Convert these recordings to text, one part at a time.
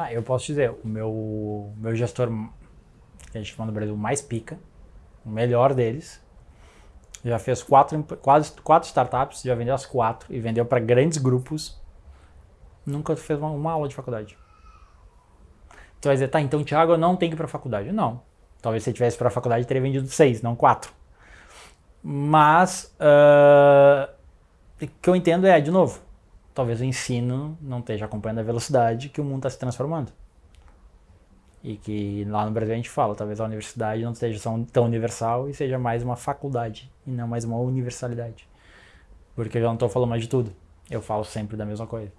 Ah, eu posso dizer, o meu, meu gestor, que a gente chama no Brasil mais pica, o melhor deles, já fez quatro, quase quatro startups, já vendeu as quatro e vendeu para grandes grupos. Nunca fez uma, uma, aula de faculdade. Tu vai dizer, tá, então Thiago não tenho que ir para faculdade. Não. Talvez se ele tivesse para faculdade teria vendido seis, não quatro. Mas uh, o que eu entendo é, de novo, talvez o ensino não esteja acompanhando a velocidade que o mundo está se transformando. E que lá no Brasil a gente fala, talvez a universidade não seja tão universal e seja mais uma faculdade e não mais uma universalidade. Porque eu já não estou falando mais de tudo, eu falo sempre da mesma coisa.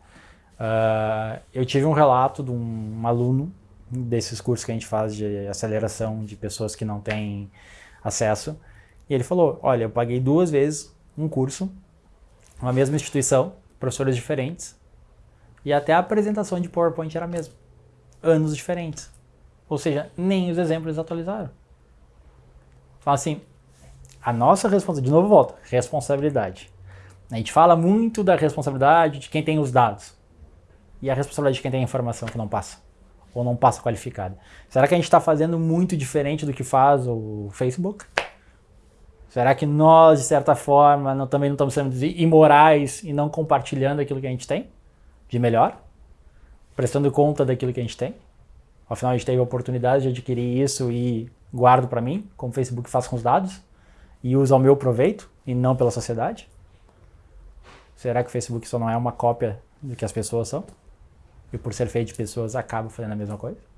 Uh, eu tive um relato de um aluno desses cursos que a gente faz de aceleração de pessoas que não têm acesso, e ele falou, olha, eu paguei duas vezes um curso, uma mesma instituição, professores diferentes, e até a apresentação de PowerPoint era a mesma, anos diferentes. Ou seja, nem os exemplos atualizaram. Fala assim, a nossa responsabilidade, de novo volta, responsabilidade. A gente fala muito da responsabilidade de quem tem os dados. E a responsabilidade de quem tem a informação que não passa. Ou não passa qualificada. Será que a gente está fazendo muito diferente do que faz o Facebook? Será que nós, de certa forma, não, também não estamos sendo imorais e não compartilhando aquilo que a gente tem de melhor? Prestando conta daquilo que a gente tem? Afinal, a gente teve a oportunidade de adquirir isso e guardo para mim, como o Facebook faz com os dados, e uso ao meu proveito e não pela sociedade? Será que o Facebook só não é uma cópia do que as pessoas são? E por ser feito de pessoas, acaba fazendo a mesma coisa?